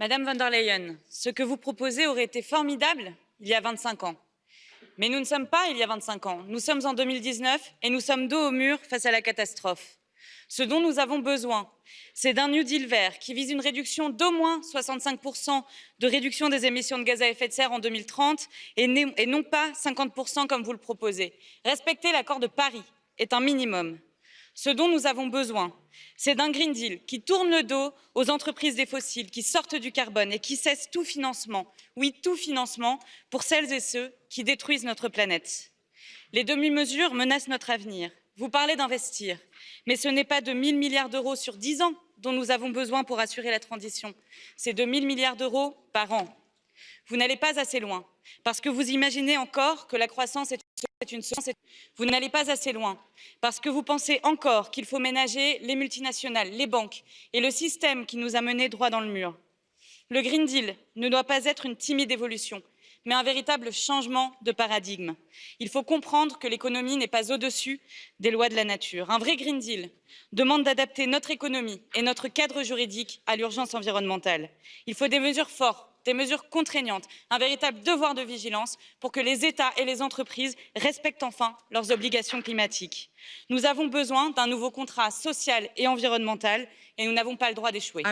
Madame von der Leyen, ce que vous proposez aurait été formidable il y a 25 ans. Mais nous ne sommes pas il y a 25 ans. Nous sommes en 2019 et nous sommes dos au mur face à la catastrophe. Ce dont nous avons besoin, c'est d'un New Deal vert qui vise une réduction d'au moins 65% de réduction des émissions de gaz à effet de serre en 2030 et, et non pas 50% comme vous le proposez. Respecter l'accord de Paris est un minimum. Ce dont nous avons besoin, c'est d'un Green Deal qui tourne le dos aux entreprises des fossiles, qui sortent du carbone et qui cesse tout financement, oui, tout financement pour celles et ceux qui détruisent notre planète. Les demi-mesures menacent notre avenir. Vous parlez d'investir, mais ce n'est pas de 1000 milliards d'euros sur 10 ans dont nous avons besoin pour assurer la transition. C'est de 1000 milliards d'euros par an. Vous n'allez pas assez loin, parce que vous imaginez encore que la croissance est une source. Vous n'allez pas assez loin, parce que vous pensez encore qu'il faut ménager les multinationales, les banques et le système qui nous a menés droit dans le mur. Le Green Deal ne doit pas être une timide évolution, mais un véritable changement de paradigme. Il faut comprendre que l'économie n'est pas au-dessus des lois de la nature. Un vrai Green Deal demande d'adapter notre économie et notre cadre juridique à l'urgence environnementale. Il faut des mesures fortes des mesures contraignantes, un véritable devoir de vigilance pour que les États et les entreprises respectent enfin leurs obligations climatiques. Nous avons besoin d'un nouveau contrat social et environnemental et nous n'avons pas le droit d'échouer.